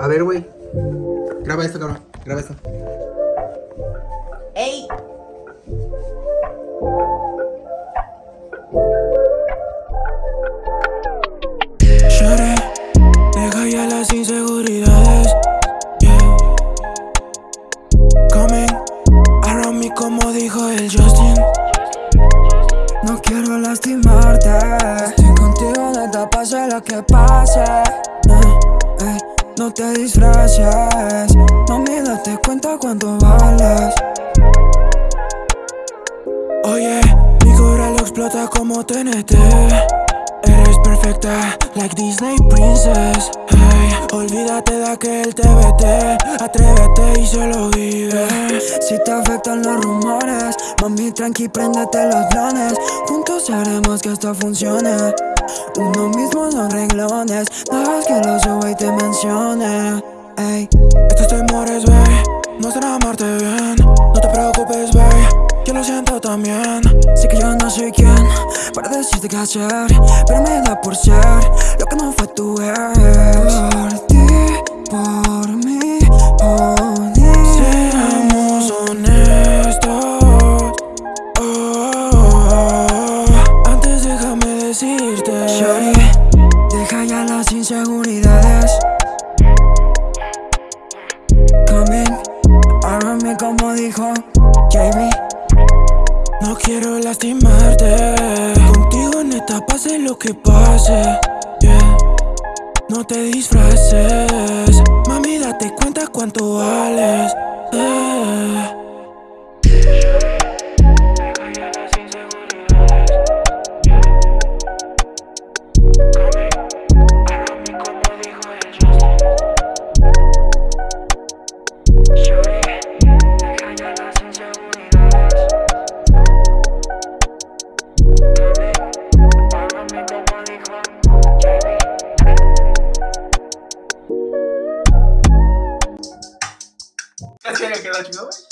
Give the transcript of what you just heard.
A ver, güey. Graba esto, cabrón. Graba esto. ¡Ey! Lloré, deja ya las inseguridades. Yeah. Coming around me como dijo el Justin. No quiero lastimarte. Estoy contigo, neta, pase lo que pase. No te disfraces. Mami, date cuenta cuánto vales. Oye, mi corazón explota como TNT. Eres perfecta, like Disney Princess. Hey, olvídate de aquel TBT. Atrévete y solo vive. Si te afectan los rumores, mami, tranqui, préndete los blones. Juntos haremos que esto funcione. Uno mismo son renglones. Dejas que lo suba y te mencione. Estos temores, wey, no están amarte bien. No te preocupes, wey, yo lo siento también. sé que yo no soy quien para decirte qué hacer, pero me da por ser lo que no fue tu ex. Decirte. Shorty, deja ya las inseguridades. Coming around me como dijo JB. No quiero lastimarte. Contigo neta pase lo que pase. Yeah. No te disfraces. Mami, date cuenta cuánto vales. ¿Qué quedó chido, güey?